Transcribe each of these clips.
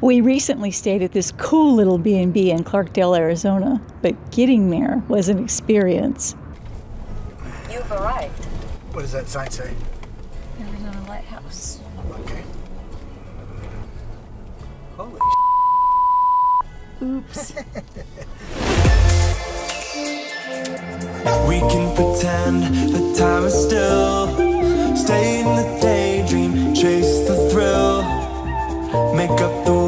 We recently stayed at this cool little B&B in Clarkdale, Arizona, but getting there was an experience. You've arrived. What does that sign say? Arizona Lighthouse. Okay. Holy Oops. We can pretend the time is still. Stay in the daydream, chase the thrill. Make up the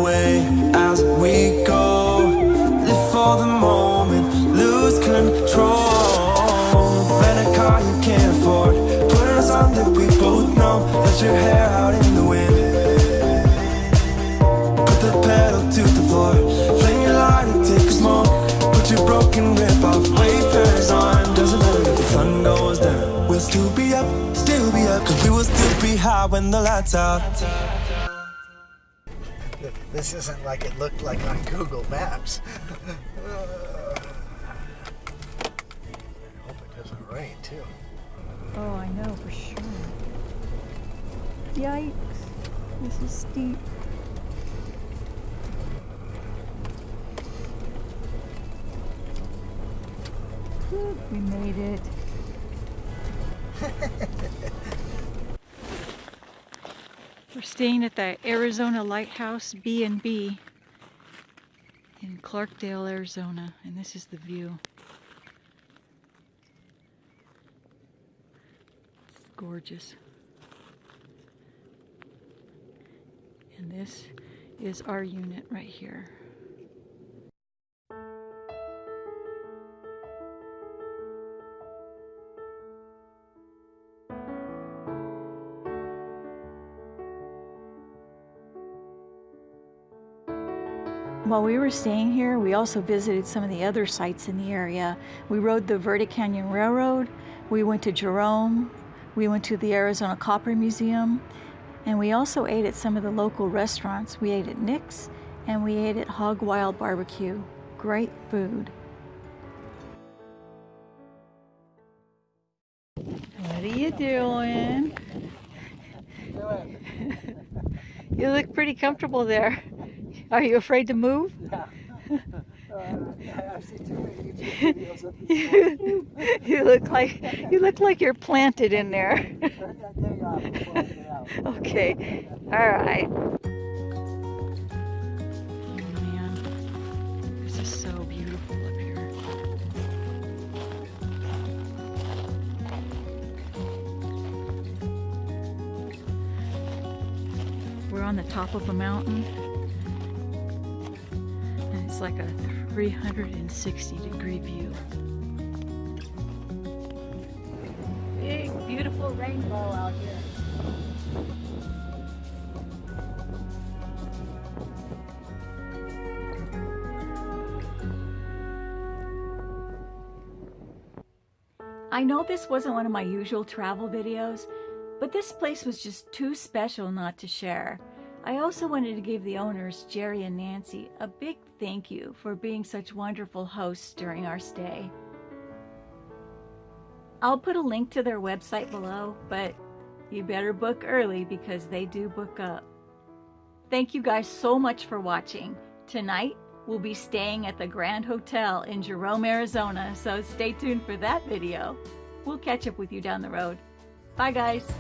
still when the lights out. This isn't like it looked like on Google Maps. I hope it doesn't rain too. Oh, I know for sure. Yikes. This is steep. Whew, We made it. We're staying at the Arizona Lighthouse B&B in Clarkdale, Arizona, and this is the view. It's gorgeous. And this is our unit right here. While we were staying here, we also visited some of the other sites in the area. We rode the Verde Canyon Railroad, we went to Jerome, we went to the Arizona Copper Museum, and we also ate at some of the local restaurants. We ate at Nick's and we ate at Hog Wild Barbecue. Great food. What are you doing? you look pretty comfortable there. Are you afraid to move? you, you look like you look like you're planted in there. okay. All right. Oh man. This is so beautiful up here. We're on the top of a mountain. It's like a 360 degree view. Big, beautiful rainbow out here. I know this wasn't one of my usual travel videos, but this place was just too special not to share. I also wanted to give the owners, Jerry and Nancy, a big thank you for being such wonderful hosts during our stay. I'll put a link to their website below, but you better book early because they do book up. Thank you guys so much for watching. Tonight, we'll be staying at the Grand Hotel in Jerome, Arizona, so stay tuned for that video. We'll catch up with you down the road. Bye guys!